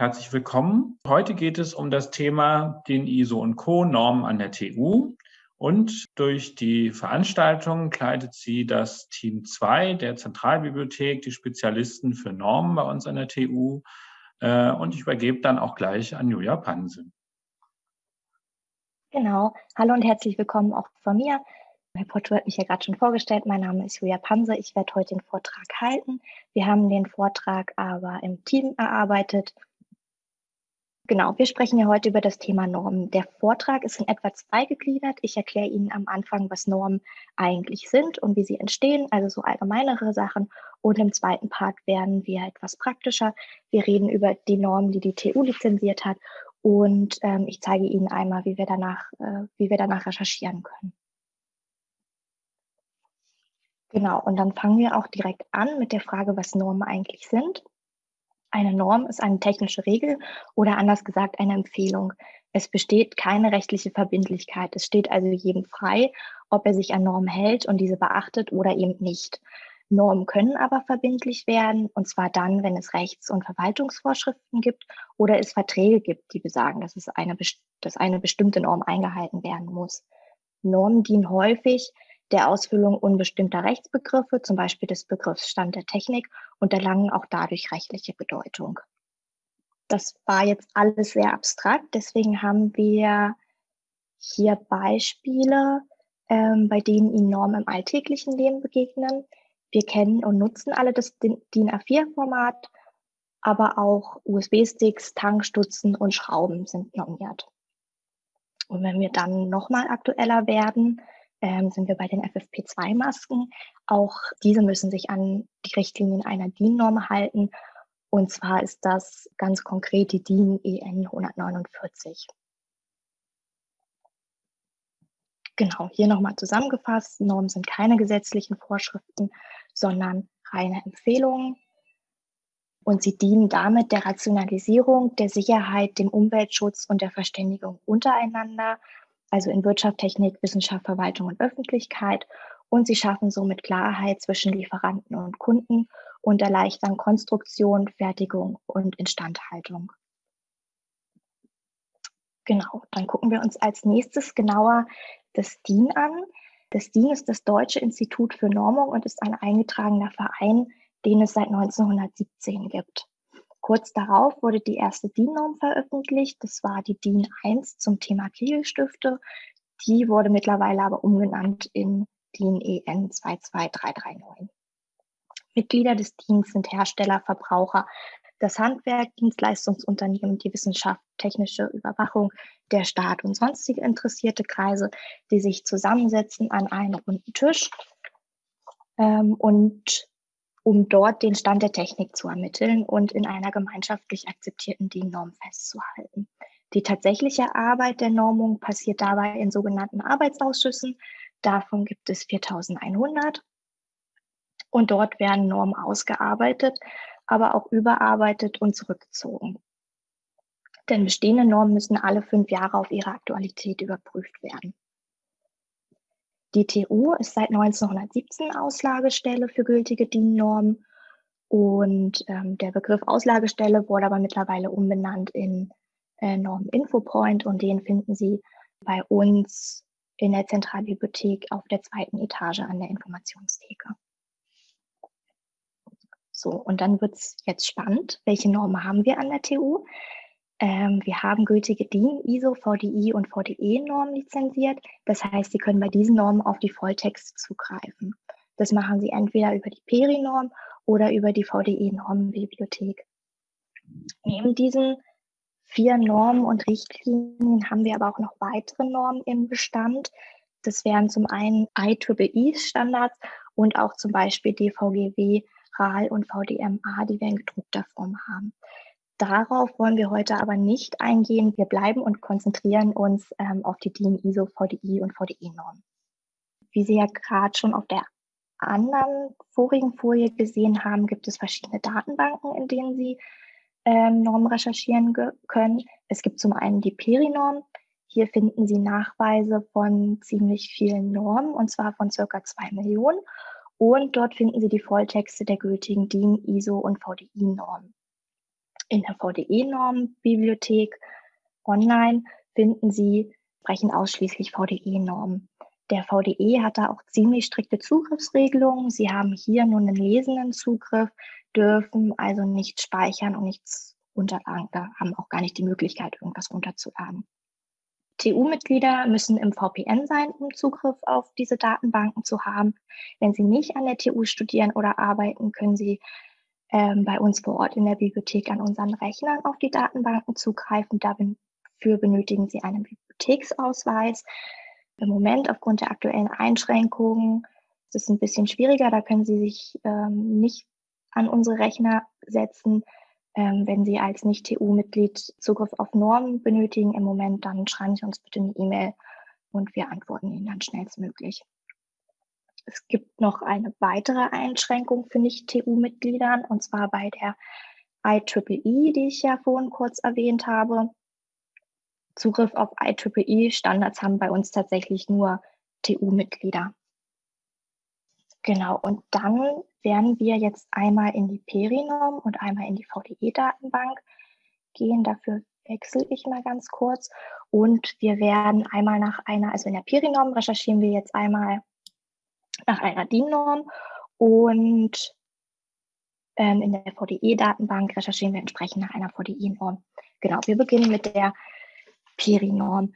Herzlich willkommen. Heute geht es um das Thema den ISO und Co. Normen an der TU. Und durch die Veranstaltung kleidet sie das Team 2 der Zentralbibliothek, die Spezialisten für Normen bei uns an der TU. Äh, und ich übergebe dann auch gleich an Julia Panse. Genau. Hallo und herzlich willkommen auch von mir. Herr Porto hat mich ja gerade schon vorgestellt. Mein Name ist Julia Panse. Ich werde heute den Vortrag halten. Wir haben den Vortrag aber im Team erarbeitet Genau, wir sprechen ja heute über das Thema Normen. Der Vortrag ist in etwa zweigegliedert. Ich erkläre Ihnen am Anfang, was Normen eigentlich sind und wie sie entstehen, also so allgemeinere Sachen. Und im zweiten Part werden wir etwas praktischer. Wir reden über die Normen, die die TU lizenziert hat. Und ähm, ich zeige Ihnen einmal, wie wir danach, äh, wie wir danach recherchieren können. Genau, und dann fangen wir auch direkt an mit der Frage, was Normen eigentlich sind. Eine Norm ist eine technische Regel oder anders gesagt eine Empfehlung. Es besteht keine rechtliche Verbindlichkeit. Es steht also jedem frei, ob er sich an Normen hält und diese beachtet oder eben nicht. Normen können aber verbindlich werden, und zwar dann, wenn es Rechts- und Verwaltungsvorschriften gibt oder es Verträge gibt, die besagen, dass, es eine, dass eine bestimmte Norm eingehalten werden muss. Normen dienen häufig der Ausfüllung unbestimmter Rechtsbegriffe, zum Beispiel des Begriffs Stand der Technik, und erlangen auch dadurch rechtliche Bedeutung. Das war jetzt alles sehr abstrakt, deswegen haben wir hier Beispiele, ähm, bei denen Ihnen Normen im alltäglichen Leben begegnen. Wir kennen und nutzen alle das DIN A4-Format, aber auch USB-Sticks, Tankstutzen und Schrauben sind normiert. Und wenn wir dann nochmal aktueller werden, ähm, sind wir bei den FFP2-Masken. Auch diese müssen sich an die Richtlinien einer DIN-Norm halten. Und zwar ist das ganz konkret die DIN EN 149. Genau, hier nochmal zusammengefasst. Normen sind keine gesetzlichen Vorschriften, sondern reine Empfehlungen. Und sie dienen damit der Rationalisierung, der Sicherheit, dem Umweltschutz und der Verständigung untereinander also in Wirtschaft, Technik, Wissenschaft, Verwaltung und Öffentlichkeit. Und sie schaffen somit Klarheit zwischen Lieferanten und Kunden und erleichtern Konstruktion, Fertigung und Instandhaltung. Genau, dann gucken wir uns als nächstes genauer das DIN an. Das DIN ist das Deutsche Institut für Normung und ist ein eingetragener Verein, den es seit 1917 gibt. Kurz darauf wurde die erste DIN-Norm veröffentlicht. Das war die DIN 1 zum Thema Kegelstifte. Die wurde mittlerweile aber umgenannt in DIN EN 22339. Mitglieder des DINs sind Hersteller, Verbraucher, das Handwerk, Dienstleistungsunternehmen, die Wissenschaft, technische Überwachung, der Staat und sonstige interessierte Kreise, die sich zusammensetzen an einem runden Tisch ähm, und um dort den Stand der Technik zu ermitteln und in einer gemeinschaftlich akzeptierten DIN-Norm festzuhalten. Die tatsächliche Arbeit der Normung passiert dabei in sogenannten Arbeitsausschüssen. Davon gibt es 4100. Und dort werden Normen ausgearbeitet, aber auch überarbeitet und zurückgezogen. Denn bestehende Normen müssen alle fünf Jahre auf ihre Aktualität überprüft werden. Die TU ist seit 1917 Auslagestelle für gültige DIN-Normen und ähm, der Begriff Auslagestelle wurde aber mittlerweile umbenannt in äh, Norm Infopoint und den finden Sie bei uns in der Zentralbibliothek auf der zweiten Etage an der Informationstheke. So, und dann wird es jetzt spannend. Welche Normen haben wir an der TU? Ähm, wir haben gültige DIN, ISO, VDI und VDE-Normen lizenziert. Das heißt, Sie können bei diesen Normen auf die Volltexte zugreifen. Das machen Sie entweder über die PERI-Norm oder über die VDE-Normenbibliothek. Neben diesen vier Normen und Richtlinien haben wir aber auch noch weitere Normen im Bestand. Das wären zum einen IEEE-Standards und auch zum Beispiel DVGW, RAL und VDMA, die wir in gedruckter Form haben. Darauf wollen wir heute aber nicht eingehen. Wir bleiben und konzentrieren uns ähm, auf die DIN ISO, VDI und VDE-Normen. Wie Sie ja gerade schon auf der anderen vorigen Folie gesehen haben, gibt es verschiedene Datenbanken, in denen Sie ähm, Normen recherchieren können. Es gibt zum einen die Peri-Norm. Hier finden Sie Nachweise von ziemlich vielen Normen, und zwar von circa zwei Millionen. Und dort finden Sie die Volltexte der gültigen DIN, ISO und VDI-Normen. In der VDE-Norm-Bibliothek online finden Sie sprechen ausschließlich VDE-Normen. Der VDE hat da auch ziemlich strikte Zugriffsregelungen. Sie haben hier nur einen lesenden Zugriff, dürfen also nicht speichern und nichts runterladen. Da haben auch gar nicht die Möglichkeit, irgendwas runterzuladen. TU-Mitglieder müssen im VPN sein, um Zugriff auf diese Datenbanken zu haben. Wenn sie nicht an der TU studieren oder arbeiten, können sie ähm, bei uns vor Ort in der Bibliothek an unseren Rechnern auf die Datenbanken zugreifen. Dafür benötigen sie einen Bibliotheksausweis. Im Moment aufgrund der aktuellen Einschränkungen ist es ein bisschen schwieriger. Da können Sie sich ähm, nicht an unsere Rechner setzen. Ähm, wenn Sie als Nicht-TU-Mitglied Zugriff auf Normen benötigen im Moment, dann schreiben Sie uns bitte eine E-Mail und wir antworten Ihnen dann schnellstmöglich. Es gibt noch eine weitere Einschränkung für Nicht-TU-Mitgliedern und zwar bei der IEEE, die ich ja vorhin kurz erwähnt habe. Zugriff auf IEEE-Standards haben bei uns tatsächlich nur TU-Mitglieder. Genau, und dann werden wir jetzt einmal in die Perinorm und einmal in die VDE-Datenbank gehen. Dafür wechsle ich mal ganz kurz. Und wir werden einmal nach einer, also in der Perinorm recherchieren wir jetzt einmal nach einer DIN-Norm und ähm, in der VDE-Datenbank recherchieren wir entsprechend nach einer VDE-Norm. Genau, wir beginnen mit der Perinorm.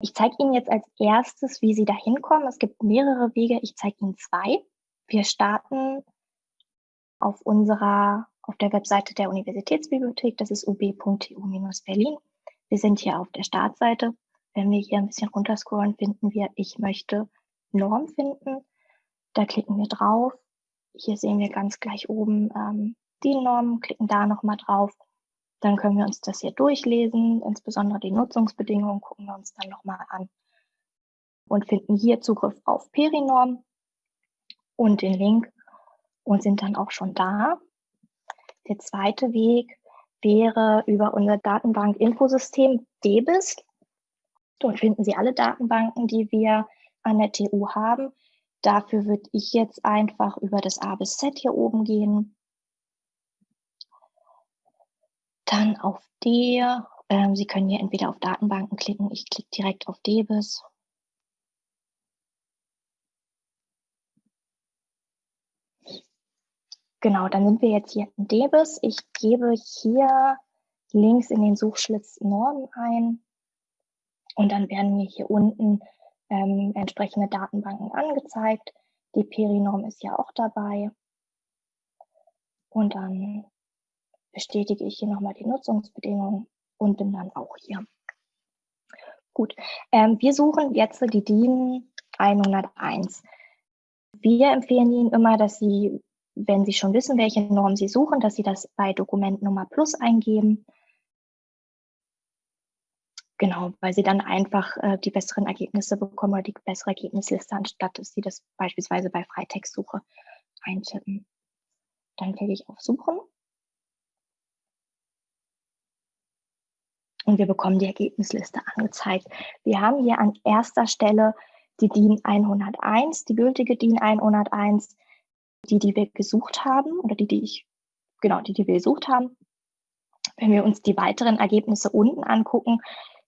Ich zeige Ihnen jetzt als erstes, wie Sie da hinkommen. Es gibt mehrere Wege. Ich zeige Ihnen zwei. Wir starten auf unserer, auf der Webseite der Universitätsbibliothek. Das ist ub.tu-berlin. Wir sind hier auf der Startseite. Wenn wir hier ein bisschen runterscrollen, finden wir, ich möchte Norm finden. Da klicken wir drauf. Hier sehen wir ganz gleich oben ähm, die Norm, klicken da nochmal drauf. Dann können wir uns das hier durchlesen, insbesondere die Nutzungsbedingungen gucken wir uns dann nochmal an und finden hier Zugriff auf Perinorm und den Link und sind dann auch schon da. Der zweite Weg wäre über unser Datenbank-Infosystem DBIS. Dort finden Sie alle Datenbanken, die wir an der TU haben. Dafür würde ich jetzt einfach über das A bis Z hier oben gehen Dann auf D. Ähm, Sie können hier entweder auf Datenbanken klicken. Ich klicke direkt auf DBIS. Genau, dann sind wir jetzt hier in DBIS. Ich gebe hier links in den Suchschlitz Normen ein und dann werden mir hier unten ähm, entsprechende Datenbanken angezeigt. Die Perinorm ist ja auch dabei. Und dann bestätige ich hier nochmal die Nutzungsbedingungen und bin dann auch hier. Gut, ähm, wir suchen jetzt die DIN 101. Wir empfehlen Ihnen immer, dass Sie, wenn Sie schon wissen, welche Norm Sie suchen, dass Sie das bei Dokumentnummer Plus eingeben. Genau, weil Sie dann einfach äh, die besseren Ergebnisse bekommen oder die bessere Ergebnisliste, anstatt dass Sie das beispielsweise bei Freitextsuche eintippen. Dann klicke ich auf Suchen und wir bekommen die Ergebnisliste angezeigt. Wir haben hier an erster Stelle die DIN 101, die gültige DIN 101, die, die wir gesucht haben oder die, die ich, genau, die, die wir gesucht haben. Wenn wir uns die weiteren Ergebnisse unten angucken,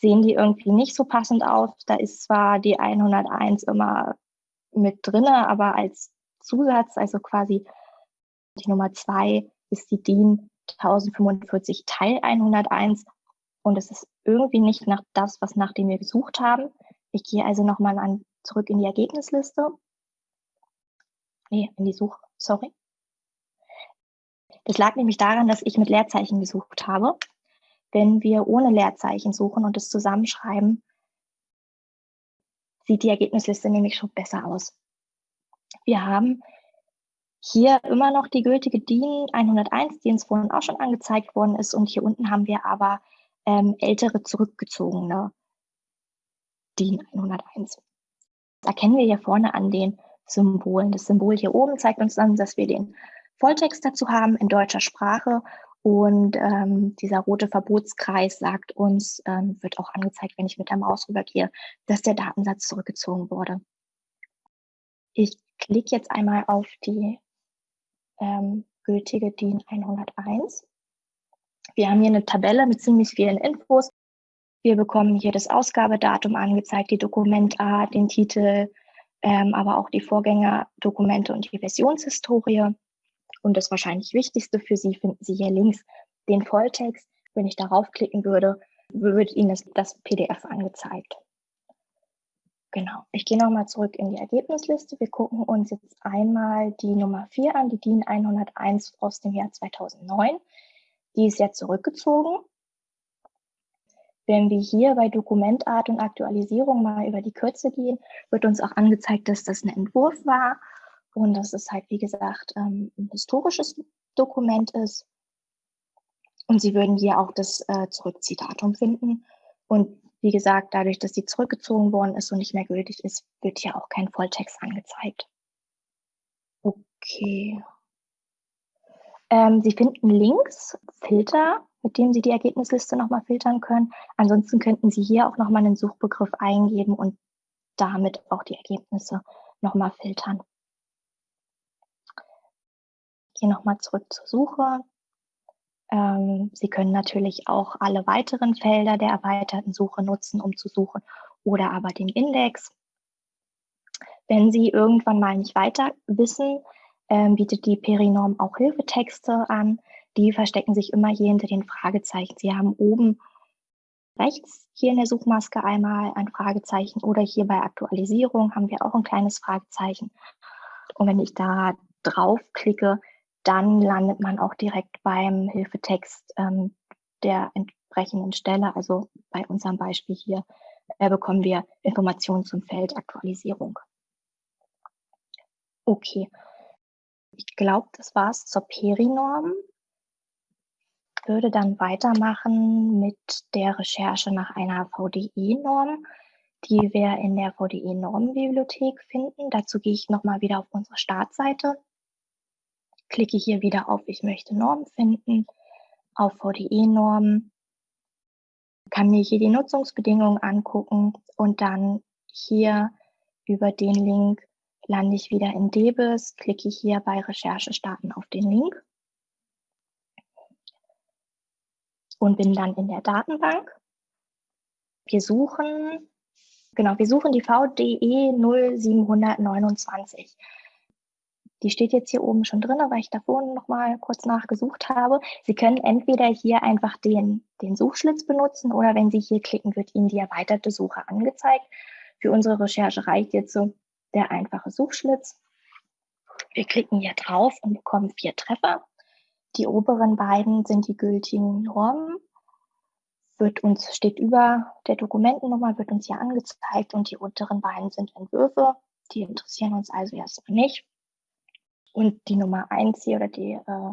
sehen die irgendwie nicht so passend aus. Da ist zwar die 101 immer mit drinne, aber als Zusatz, also quasi die Nummer zwei ist die DIN 1045 Teil 101 und es ist irgendwie nicht nach das, was nach dem wir gesucht haben. Ich gehe also nochmal an, zurück in die Ergebnisliste. Nee, in die Such, sorry. Das lag nämlich daran, dass ich mit Leerzeichen gesucht habe. Wenn wir ohne Leerzeichen suchen und es zusammenschreiben, sieht die Ergebnisliste nämlich schon besser aus. Wir haben hier immer noch die gültige DIN 101, die uns vorhin auch schon angezeigt worden ist. Und hier unten haben wir aber ähm, ältere zurückgezogene DIN 101. Das erkennen wir hier vorne an den Symbolen. Das Symbol hier oben zeigt uns dann, dass wir den Volltext dazu haben in deutscher Sprache und ähm, dieser rote Verbotskreis sagt uns, ähm, wird auch angezeigt, wenn ich mit der Maus rübergehe, dass der Datensatz zurückgezogen wurde. Ich klicke jetzt einmal auf die ähm, gültige DIN 101 Wir haben hier eine Tabelle mit ziemlich vielen Infos. Wir bekommen hier das Ausgabedatum angezeigt, die Dokumentart, den Titel, ähm, aber auch die Vorgängerdokumente und die Versionshistorie. Und das wahrscheinlich Wichtigste für Sie finden Sie hier links den Volltext. Wenn ich darauf klicken würde, wird Ihnen das, das PDF angezeigt. Genau. Ich gehe nochmal zurück in die Ergebnisliste. Wir gucken uns jetzt einmal die Nummer 4 an, die DIN 101 aus dem Jahr 2009. Die ist jetzt zurückgezogen. Wenn wir hier bei Dokumentart und Aktualisierung mal über die Kürze gehen, wird uns auch angezeigt, dass das ein Entwurf war und dass es halt, wie gesagt, ähm, ein historisches Dokument ist. Und Sie würden hier auch das äh, Zurückziehdatum finden. Und wie gesagt, dadurch, dass sie zurückgezogen worden ist und nicht mehr gültig ist, wird hier auch kein Volltext angezeigt. Okay. Ähm, sie finden links Filter, mit dem Sie die Ergebnisliste nochmal filtern können. Ansonsten könnten Sie hier auch nochmal einen Suchbegriff eingeben und damit auch die Ergebnisse nochmal filtern. Gehe nochmal zurück zur Suche. Ähm, Sie können natürlich auch alle weiteren Felder der erweiterten Suche nutzen, um zu suchen oder aber den Index. Wenn Sie irgendwann mal nicht weiter wissen, ähm, bietet die Perinorm auch Hilfetexte an. Die verstecken sich immer hier hinter den Fragezeichen. Sie haben oben rechts hier in der Suchmaske einmal ein Fragezeichen oder hier bei Aktualisierung haben wir auch ein kleines Fragezeichen. Und wenn ich da draufklicke, dann landet man auch direkt beim Hilfetext ähm, der entsprechenden Stelle. Also bei unserem Beispiel hier äh, bekommen wir Informationen zum Feld Aktualisierung. Okay, ich glaube, das war es zur Perinorm. Würde dann weitermachen mit der Recherche nach einer VDE-Norm, die wir in der VDE-Normenbibliothek finden. Dazu gehe ich nochmal wieder auf unsere Startseite klicke hier wieder auf Ich möchte Normen finden, auf VDE-Normen, kann mir hier die Nutzungsbedingungen angucken und dann hier über den Link lande ich wieder in Debis, klicke hier bei Recherche starten auf den Link und bin dann in der Datenbank. Wir suchen, genau, wir suchen die VDE 0729. Die steht jetzt hier oben schon drin, weil ich davor noch mal kurz nachgesucht habe. Sie können entweder hier einfach den, den Suchschlitz benutzen oder wenn Sie hier klicken, wird Ihnen die erweiterte Suche angezeigt. Für unsere Recherche reicht jetzt so der einfache Suchschlitz. Wir klicken hier drauf und bekommen vier Treffer. Die oberen beiden sind die gültigen Normen. Wird uns, steht über der Dokumentennummer, wird uns hier angezeigt und die unteren beiden sind Entwürfe. Die interessieren uns also erstmal nicht. Und die Nummer eins hier oder die äh,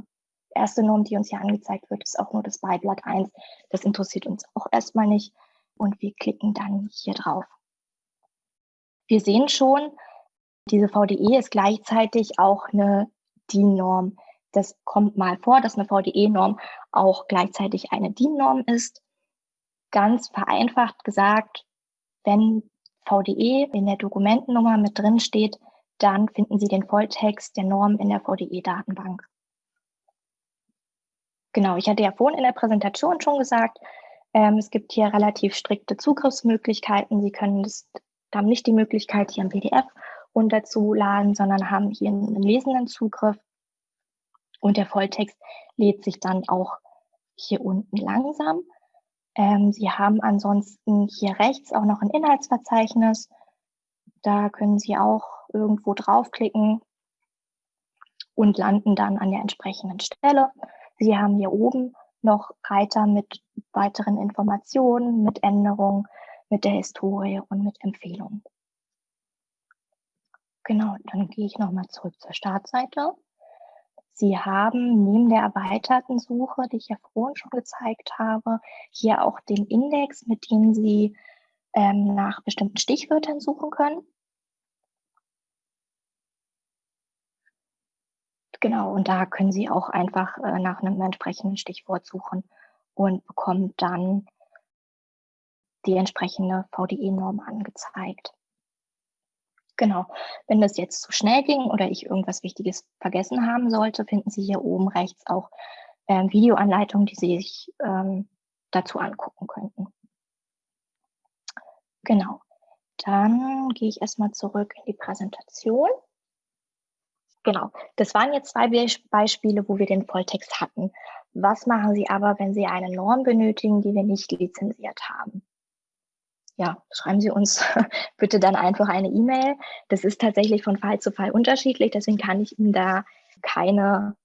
erste Norm, die uns hier angezeigt wird, ist auch nur das Beiblatt 1. Das interessiert uns auch erstmal nicht. Und wir klicken dann hier drauf. Wir sehen schon, diese VDE ist gleichzeitig auch eine DIN-Norm. Das kommt mal vor, dass eine VDE-Norm auch gleichzeitig eine DIN-Norm ist. Ganz vereinfacht gesagt, wenn VDE in der Dokumentennummer mit drin steht, dann finden Sie den Volltext der Norm in der VDE-Datenbank. Genau, ich hatte ja vorhin in der Präsentation schon gesagt, ähm, es gibt hier relativ strikte Zugriffsmöglichkeiten. Sie können das, haben nicht die Möglichkeit, hier ein PDF runterzuladen, sondern haben hier einen lesenden Zugriff. Und der Volltext lädt sich dann auch hier unten langsam. Ähm, Sie haben ansonsten hier rechts auch noch ein Inhaltsverzeichnis. Da können Sie auch irgendwo draufklicken und landen dann an der entsprechenden Stelle. Sie haben hier oben noch Reiter mit weiteren Informationen, mit Änderungen, mit der Historie und mit Empfehlungen. Genau, dann gehe ich nochmal zurück zur Startseite. Sie haben neben der erweiterten Suche, die ich ja vorhin schon gezeigt habe, hier auch den Index, mit dem Sie ähm, nach bestimmten Stichwörtern suchen können. Genau, und da können Sie auch einfach äh, nach einem entsprechenden Stichwort suchen und bekommen dann die entsprechende VDE-Norm angezeigt. Genau, wenn das jetzt zu schnell ging oder ich irgendwas Wichtiges vergessen haben sollte, finden Sie hier oben rechts auch ähm, Videoanleitungen, die Sie sich ähm, dazu angucken könnten. Genau. Dann gehe ich erstmal zurück in die Präsentation. Genau, das waren jetzt zwei Beispiele, wo wir den Volltext hatten. Was machen Sie aber, wenn Sie eine Norm benötigen, die wir nicht lizenziert haben? Ja, schreiben Sie uns bitte dann einfach eine E-Mail. Das ist tatsächlich von Fall zu Fall unterschiedlich, deswegen kann ich Ihnen da keine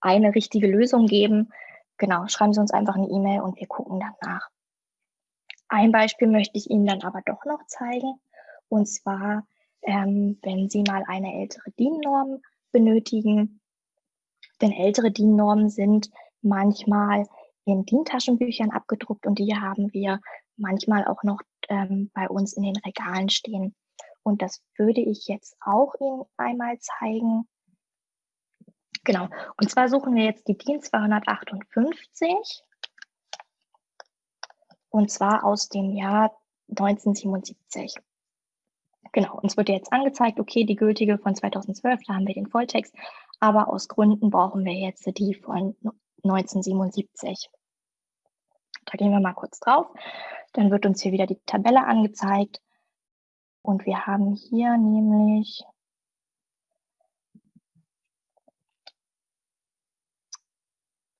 eine richtige Lösung geben. Genau, schreiben Sie uns einfach eine E-Mail und wir gucken dann nach. Ein Beispiel möchte ich Ihnen dann aber doch noch zeigen. Und zwar, ähm, wenn Sie mal eine ältere DIN-Norm benötigen. Denn ältere DIN-Normen sind manchmal in DIN-Taschenbüchern abgedruckt und die haben wir manchmal auch noch ähm, bei uns in den Regalen stehen. Und das würde ich jetzt auch Ihnen einmal zeigen. Genau. Und zwar suchen wir jetzt die DIN 258 und zwar aus dem Jahr 1977. Genau, uns wird jetzt angezeigt, okay, die gültige von 2012, da haben wir den Volltext, aber aus Gründen brauchen wir jetzt die von 1977. Da gehen wir mal kurz drauf. Dann wird uns hier wieder die Tabelle angezeigt. Und wir haben hier nämlich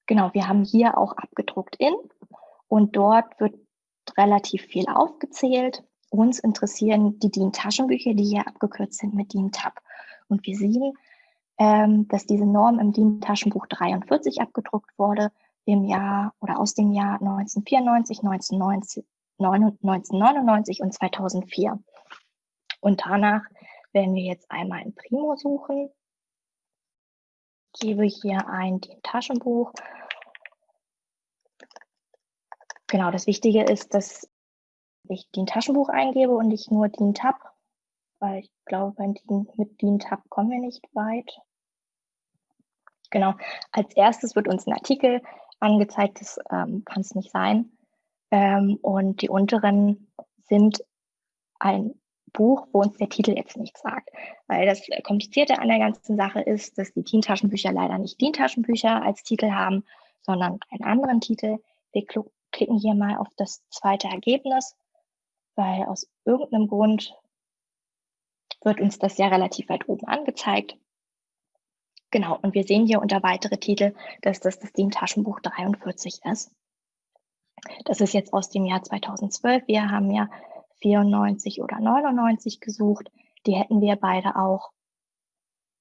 Genau, wir haben hier auch abgedruckt in und dort wird relativ viel aufgezählt. Uns interessieren die DIN-Taschenbücher, die hier abgekürzt sind mit DIN-Tab. Und wir sehen, ähm, dass diese Norm im DIN-Taschenbuch 43 abgedruckt wurde im Jahr oder aus dem Jahr 1994, 1990, 1999 und 2004. Und danach werden wir jetzt einmal in Primo suchen. Ich gebe hier ein DIN-Taschenbuch Genau, das Wichtige ist, dass ich DIN Taschenbuch eingebe und nicht nur DIN Tab, weil ich glaube, mit DIN Tab kommen wir nicht weit. Genau, als erstes wird uns ein Artikel angezeigt, das ähm, kann es nicht sein. Ähm, und die unteren sind ein Buch, wo uns der Titel jetzt nichts sagt. Weil das Komplizierte an der ganzen Sache ist, dass die DIN-Taschenbücher leider nicht DIN-Taschenbücher als Titel haben, sondern einen anderen Titel. Wir klicken hier mal auf das zweite Ergebnis, weil aus irgendeinem Grund wird uns das ja relativ weit oben angezeigt. Genau, und wir sehen hier unter weitere Titel, dass das das DIN-Taschenbuch 43 ist. Das ist jetzt aus dem Jahr 2012. Wir haben ja 94 oder 99 gesucht. Die hätten wir beide auch.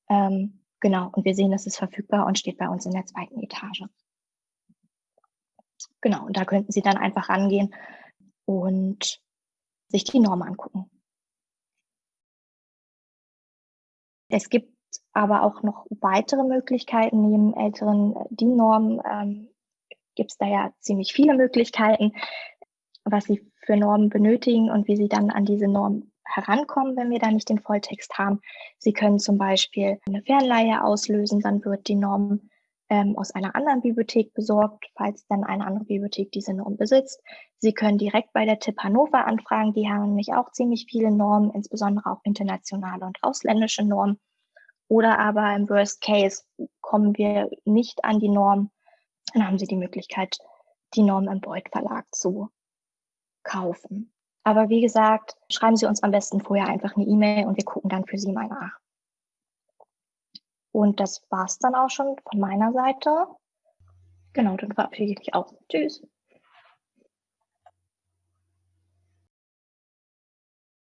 Ähm, genau, und wir sehen, das ist verfügbar und steht bei uns in der zweiten Etage. Genau, und da könnten Sie dann einfach rangehen und sich die Norm angucken. Es gibt aber auch noch weitere Möglichkeiten. Neben älteren DIN-Normen ähm, gibt es da ja ziemlich viele Möglichkeiten, was Sie für Normen benötigen und wie Sie dann an diese Norm herankommen, wenn wir da nicht den Volltext haben. Sie können zum Beispiel eine Fernleihe auslösen, dann wird die Norm ähm, aus einer anderen Bibliothek besorgt, falls dann eine andere Bibliothek diese Norm besitzt. Sie können direkt bei der TIP Hannover anfragen. Die haben nämlich auch ziemlich viele Normen, insbesondere auch internationale und ausländische Normen. Oder aber im Worst Case kommen wir nicht an die Norm, dann haben Sie die Möglichkeit, die Norm im Beuth Verlag zu kaufen. Aber wie gesagt, schreiben Sie uns am besten vorher einfach eine E-Mail und wir gucken dann für Sie mal nach. Und das war's dann auch schon von meiner Seite. Genau, dann verabschiede ich mich auch. Tschüss.